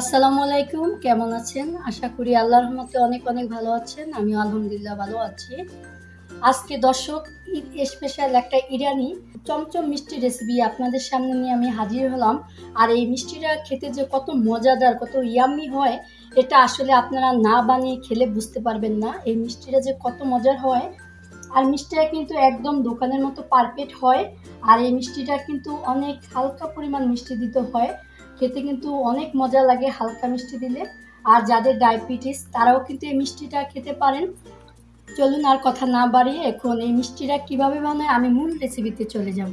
আসসালামু আলাইকুম। কেমন আছেন? আশা করি আল্লাহর রহমতে অনেক অনেক ভালো আছেন। আমি আলহামদুলিল্লাহ ভালো আছি। আজকে দর্শক, ঈদ স্পেশাল একটা ইরানি চমচম মিষ্টি রেসিপি আপনাদের সামনে নিয়ে আমি হাজির হলাম। আর এই মিষ্টিটা খেতে যে কত মজাদার, কত ইয়াম্মি হয়, এটা আসলে আপনারা না বানিয়ে খেলে বুঝতে পারবেন না। এই মিষ্টিটা যে কত মজার হয়। আর মিষ্টিটা কিন্তু একদম দোকানের মতো পারফেক্ট হয়। আর এই মিষ্টিটা কিন্তু অনেক হালকা পরিমাণ মিষ্টি দিতে হয়। খেতে কিন্তু অনেক মজা লাগে হালকা মিষ্টি দিলে। আর যাদের ডায়াবেটিস তারাও কিন্তু এই মিষ্টিটা খেতে পারেন। চলুন আর কথা না বাড়িয়ে এখন এই মিষ্টিটা কীভাবে বানায় আমি মূল রেসিপিতে চলে যাব।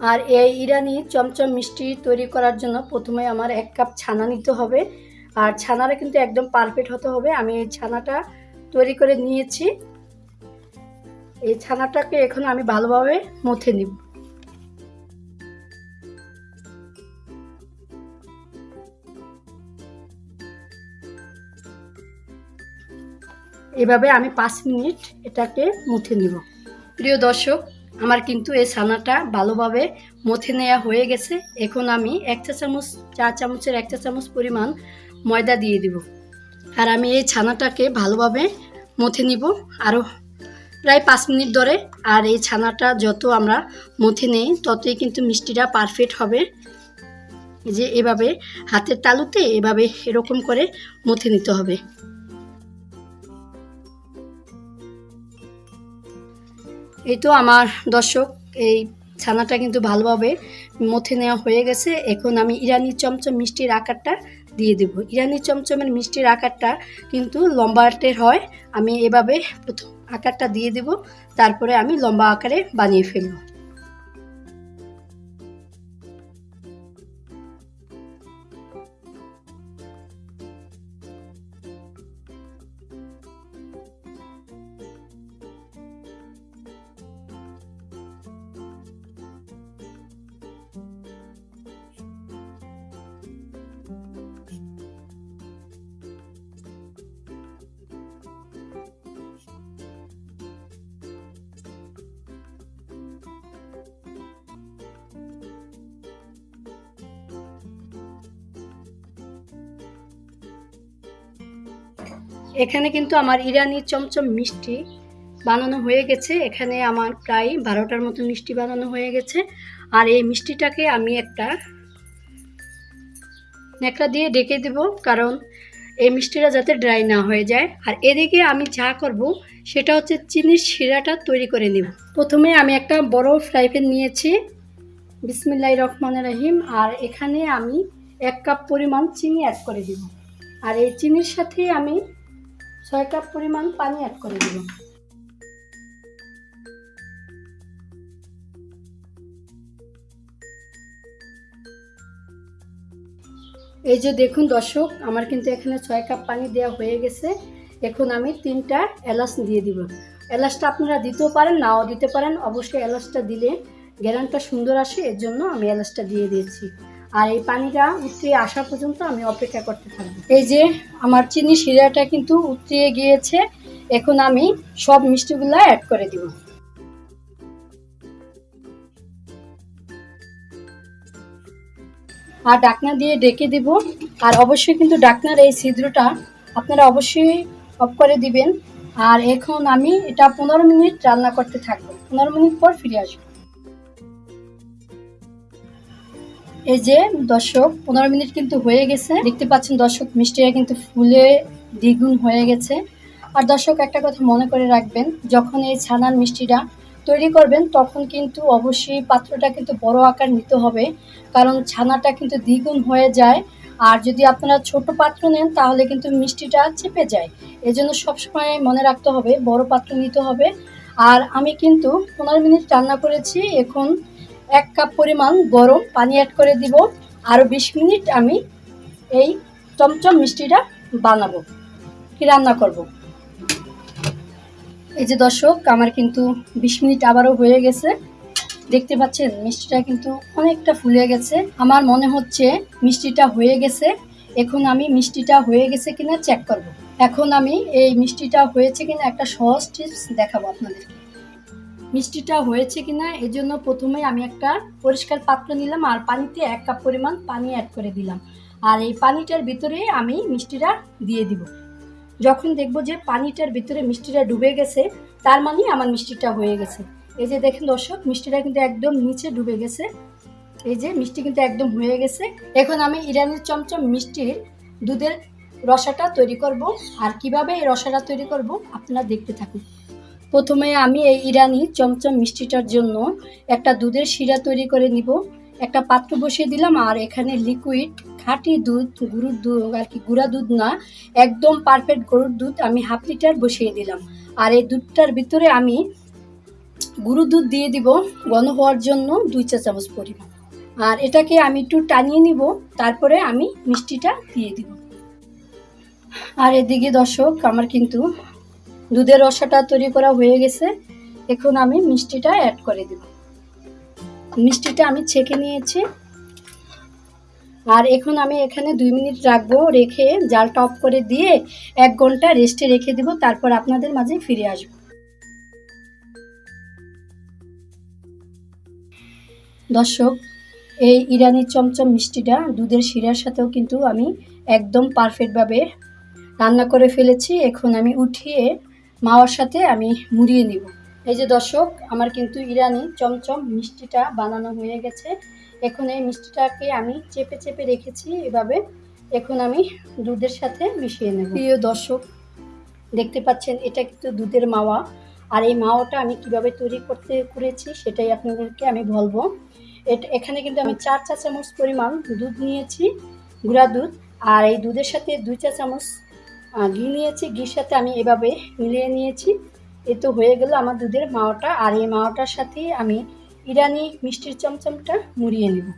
আর এই ইরানি চমচম মিষ্টি তৈরি করার জন্য প্রথমে আমার এক কাপ ছানা নিতে হবে। আর ছানাটা কিন্তু একদম পারফেক্ট হতে হবে। আমি এই ছানাটা তৈরি করে নিয়েছি। এই ছানাটাকে এখন আমি ভালোভাবে মথে নিব। এভাবে আমি পাঁচ মিনিট এটাকে মুথে নিব। প্রিয় দর্শক, আমার কিন্তু এই ছানাটা ভালোভাবে মথে নেওয়া হয়ে গেছে। এখন আমি এক চা চামচ, চা চামচের এক চা চামচ পরিমাণ ময়দা দিয়ে দিব। আর আমি এই ছানাটাকে ভালোভাবে মথে নিব। আরও প্রায় পাঁচ মিনিট ধরে আর এই ছানাটা যত আমরা মথে নেই, ততই কিন্তু মিষ্টিটা পারফেক্ট হবে। যে এভাবে হাতের তালুতে এভাবে এরকম করে মথে নিতে হবে। এই তো আমার দর্শক, এই ছানাটা কিন্তু ভালোভাবে মথে নেওয়া হয়ে গেছে। এখন আমি ইরানি চমচম মিষ্টির আকারটা দিয়ে দেব। ইরানি চমচমের মিষ্টির আকারটা কিন্তু লম্বাটের হয়। আমি এভাবে প্রথম আকারটা দিয়ে দেব, তারপরে আমি লম্বা আকারে বানিয়ে ফেলব। এখানে কিন্তু আমার ইরানি চমচম মিষ্টি বানানো হয়ে গেছে। এখানে আমার প্রায় বারোটার মতো মিষ্টি বানানো হয়ে গেছে। আর এই মিষ্টিটাকে আমি একটা ন্যাকড়া দিয়ে ডেকে দেব, কারণ এই মিষ্টিটা যাতে ড্রাই না হয়ে যায়। আর এদিকে আমি যা করব, সেটা হচ্ছে চিনির শিরাটা তৈরি করে নেব। প্রথমে আমি একটা বড় ফ্রাই প্যান নিয়েছি, বিসমিল্লাহ রহমান রাহিম। আর এখানে আমি এক কাপ পরিমাণ চিনি অ্যাড করে দিব। আর এই চিনির সাথে আমি ছয় কাপ পরিমাণ পানি অ্যাড করে দেব এই যে দেখুন দর্শক, আমার কিন্তু এখানে ছয় কাপ পানি দেওয়া হয়ে গেছে। এখন আমি তিনটা এলাচ দিয়ে দিব। এলাচটা আপনারা দিতেও পারেন, নাও দিতে পারেন। অবশ্যই এলাচটা দিলে গ্যারানটা সুন্দর আসে, এর জন্য আমি এলাচটা দিয়ে দিয়েছি। আর এই পানিটা উতরিয়ে আসা পর্যন্ত আমি অপেক্ষা করতে থাকব। এই যে আমার চিনি শিরাটা কিন্তু উতরিয়ে গিয়েছে, এখন আমি সব মিষ্টিগুলো অ্যাড করে দিব। আর ডাকনা দিয়ে ডেকে দিব। আর অবশ্যই কিন্তু ডাকনার এই ছিদ্রটা আপনারা অবশ্যই অফ করে দিবেন। আর এখন আমি এটা পনেরো মিনিট রান্না করতে থাকব। পনেরো মিনিট পর ফিরে আসব। এই যে দর্শক, পনেরো মিনিট কিন্তু হয়ে গেছে। দেখতে পাচ্ছেন দর্শক, মিষ্টিটা কিন্তু ফুলে দ্বিগুণ হয়ে গেছে। আর দর্শক, একটা কথা মনে করে রাখবেন, যখন এই ছানার মিষ্টিটা তৈরি করবেন, তখন কিন্তু অবশ্যই পাত্রটা কিন্তু বড় আকার নিতে হবে। কারণ ছানাটা কিন্তু দ্বিগুণ হয়ে যায়। আর যদি আপনারা ছোট পাত্র নেন, তাহলে কিন্তু মিষ্টিটা চেপে যায়। এজন্য সবসময় মনে রাখতে হবে, বড় পাত্র নিতে হবে। আর আমি কিন্তু পনেরো মিনিট রান্না করেছি, এখন এক কাপ পরিমাণ গরম পানি অ্যাড করে দিব। আরও বিশ মিনিট আমি এই চমচম মিষ্টিটা বানাবো, কি রান্না করব। এই যে দর্শক, আমার কিন্তু বিশ মিনিট আবারও হয়ে গেছে। দেখতে পাচ্ছেন, মিষ্টিটা কিন্তু অনেকটা ফুলে গেছে। আমার মনে হচ্ছে মিষ্টিটা হয়ে গেছে। এখন আমি মিষ্টিটা হয়ে গেছে কিনা চেক করব। এখন আমি এই মিষ্টিটা হয়েছে কিনা একটা সহজ টিপস দেখাবো আপনাদেরকে মিষ্টিটা হয়েছে কিনা জন্য প্রথমে আমি একটা পরিষ্কার পাত্র নিলাম আর পানিতে এক কাপ পরিমাণ পানি অ্যাড করে দিলাম। আর এই পানিটার ভিতরে আমি মিষ্টিটা দিয়ে দিব। যখন দেখব যে পানিটার ভিতরে মিষ্টিটা ডুবে গেছে, তার মানে আমার মিষ্টিটা হয়ে গেছে। এই যে দেখেন দর্শক, মিষ্টিটা কিন্তু একদম নিচে ডুবে গেছে। এই যে মিষ্টি কিন্তু একদম হয়ে গেছে। এখন আমি ইরানের চমচম মিষ্টির দুধের রসাটা তৈরি করব। আর কীভাবে এই রসাটা তৈরি করব, আপনারা দেখতে থাকুন। প্রথমে আমি এই ইরানি চমচম মিষ্টিটার জন্য একটা দুধের শিরা তৈরি করে নিব। একটা পাত্র বসিয়ে দিলাম আর এখানে লিকুইড খাঁটি দুধ গরুর দুধ আর কি গুঁড়া দুধ না, একদম পারফেক্ট গরুর দুধ আমি হাফ লিটার বসিয়ে দিলাম। আর এই দুধটার ভিতরে আমি গুঁড়ো দুধ দিয়ে দিব ঘন হওয়ার জন্য দুই চা চামচ পরিমাণ। আর এটাকে আমি একটু টানিয়ে নিব, তারপরে আমি মিষ্টিটা দিয়ে দিব। আর এদিকে দর্শক, আমার কিন্তু দুধের রসাটা তৈরি করা হয়ে গেছে। এখন আমি মিষ্টিটা অ্যাড করে দেব। মিষ্টিটা আমি ছেঁকে নিয়েছি। আর এখন আমি এখানে দুই মিনিট রাখব, রেখে জাল টপ করে দিয়ে এক ঘণ্টা রেস্টে রেখে দেবো, তারপর আপনাদের মাঝে ফিরে আসব। দর্শক, এই ইরানি চমচম মিষ্টিটা দুধের শিরার সাথেও কিন্তু আমি একদম পারফেক্টভাবে রান্না করে ফেলেছি। এখন আমি উঠিয়ে মাওয়ার সাথে আমি মুড়িয়ে নিব। এই যে দর্শক, আমার কিন্তু ইরানি চমচম মিষ্টিটা বানানো হয়ে গেছে। এখন এই মিষ্টিটাকে আমি চেপে চেপে রেখেছি, এভাবে এখন আমি দুধের সাথে মিশিয়ে নেব। প্রিয় দর্শক, দেখতে পাচ্ছেন, এটা কিন্তু দুধের মাওয়া। আর এই মাওয়াটা আমি কীভাবে তৈরি করতে করেছি সেটাই আপনাদেরকে আমি বলব। এটা, এখানে কিন্তু আমি চার চা চামচ পরিমাণ দুধ নিয়েছি, গুঁড়া দুধ। আর এই দুধের সাথে দুই চা চামচ ঘি নিয়েছি। ঘির সাথে আমি এভাবে মিলিয়ে নিয়েছি। এ তো হয়ে গেল আমার দুধের মাওয়াটা আর এই মাওয়াটার সাথে আমি ইরানি মিষ্টির চমচমটা মুড়িয়ে নেব।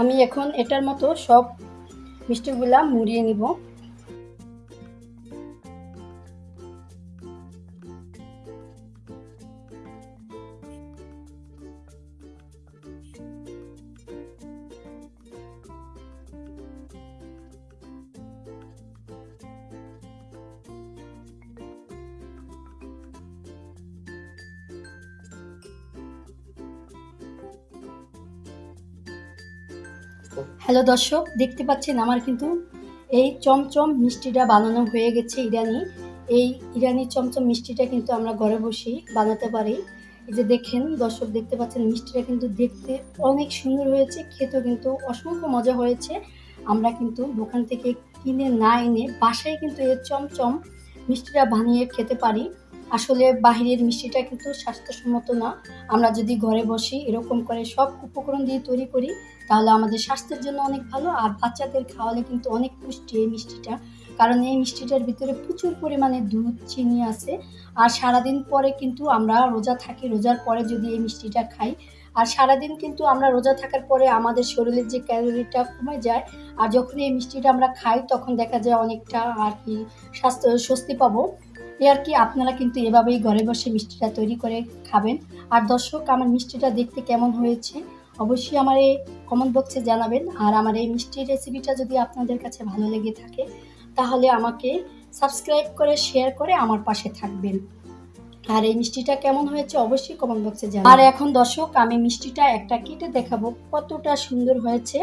আমি এখন এটার মতো সব মিষ্টিগুলা মুড়িয়ে নিব। হ্যালো দর্শক, দেখতে পাচ্ছেন আমার কিন্তু এই চমচম মিষ্টিটা বানানো হয়ে গেছে ইরানি। এই ইরানি চমচম মিষ্টিটা কিন্তু আমরা ঘরে বসেই বানাতে পারি। এই যে দেখেন দর্শক, দেখতে পাচ্ছেন মিষ্টিটা কিন্তু দেখতে অনেক সুন্দর হয়েছে, খেতেও কিন্তু অসংখ্য মজা হয়েছে। আমরা কিন্তু দোকান থেকে কিনে না এনে বাসায় কিন্তু এর চমচম মিষ্টিটা বানিয়ে খেতে পারি। আসলে বাহিরের মিষ্টিটা কিন্তু স্বাস্থ্যসম্মত না। আমরা যদি ঘরে বসি এরকম করে সব উপকরণ দিয়ে তৈরি করি তাহলে আমাদের স্বাস্থ্যের জন্য অনেক ভালো, আর বাচ্চাদের খাওয়ালে কিন্তু অনেক পুষ্টি এই মিষ্টিটা। কারণ এই মিষ্টিটার ভিতরে প্রচুর পরিমাণে দুধ, চিনি আছে, আর সারাদিন পরে কিন্তু আমরা রোজা থাকি, রোজার পরে যদি এই মিষ্টিটা খাই। আর সারাদিন কিন্তু আমরা রোজা থাকার পরে আমাদের শরীরের যে ক্যালোরিটা কমে যায়, আর যখন এই মিষ্টিটা আমরা খাই তখন দেখা যায় অনেকটা আর কি স্বাস্থ্য, স্বস্তি পাবো। এ আর কি আপনারা কিন্তু এভাবেই ঘরে বসে মিষ্টিটা তৈরি করে খাবেন। আর দর্শক, আমার মিষ্টিটা দেখতে কেমন হয়েছে? অবশ্যই আমার এই কমেন্ট বক্সে জানাবেন। আর আমার এই মিষ্টির রেসিপিটা যদি আপনাদের কাছে ভালো লেগে থাকে, তাহলে আমাকে সাবস্ক্রাইব করে শেয়ার করে আমার পাশে থাকবেন। আর এই মিষ্টিটা কেমন হয়েছে অবশ্যই কমেন্ট বক্সে জানাবেন। আর এখন দর্শক, আমি মিষ্টিটা একটা কেটে দেখাবো, কতটা সুন্দর হয়েছে।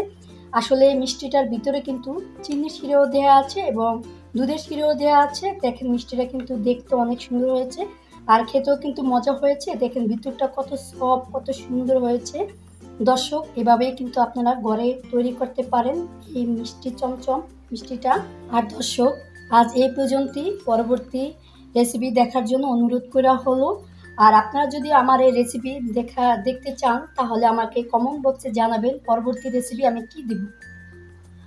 আসলে এই মিষ্টিটার ভিতরে কিন্তু চিনি শিরেও দেওয়া আছে এবং দুধের শিরেও দেওয়া আছে। দেখেন মিষ্টিটা কিন্তু দেখতে অনেক সুন্দর হয়েছে। আর খেতেও কিন্তু মজা হয়েছে। দেখেন ভিতরটা কত সফট কত সুন্দর হয়েছে। দর্শক এভাবেই কিন্তু আপনারা ঘরে তৈরি করতে পারেন এই মিষ্টি চমচম মিষ্টিটা। আর দর্শক, আজ এই পর্যন্তই। পরবর্তী রেসিপি দেখার জন্য অনুরোধ করা হলো। আর আপনারা যদি আমার এই রেসিপি দেখা, দেখতে চান, তাহলে আমাকে কমেন্ট বক্সে জানাবেন পরবর্তী রেসিপি আমি কি দিব।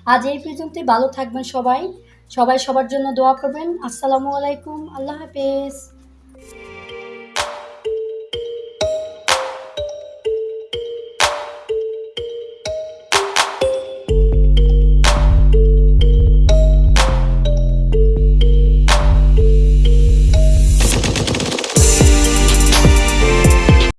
আজ এই পর্যন্তই। ভালো থাকবেন সবাই। সবাই সবার জন্য দোয়া করবেন। আসসালামু আলাইকুম। আল্লাহ হাফেজ।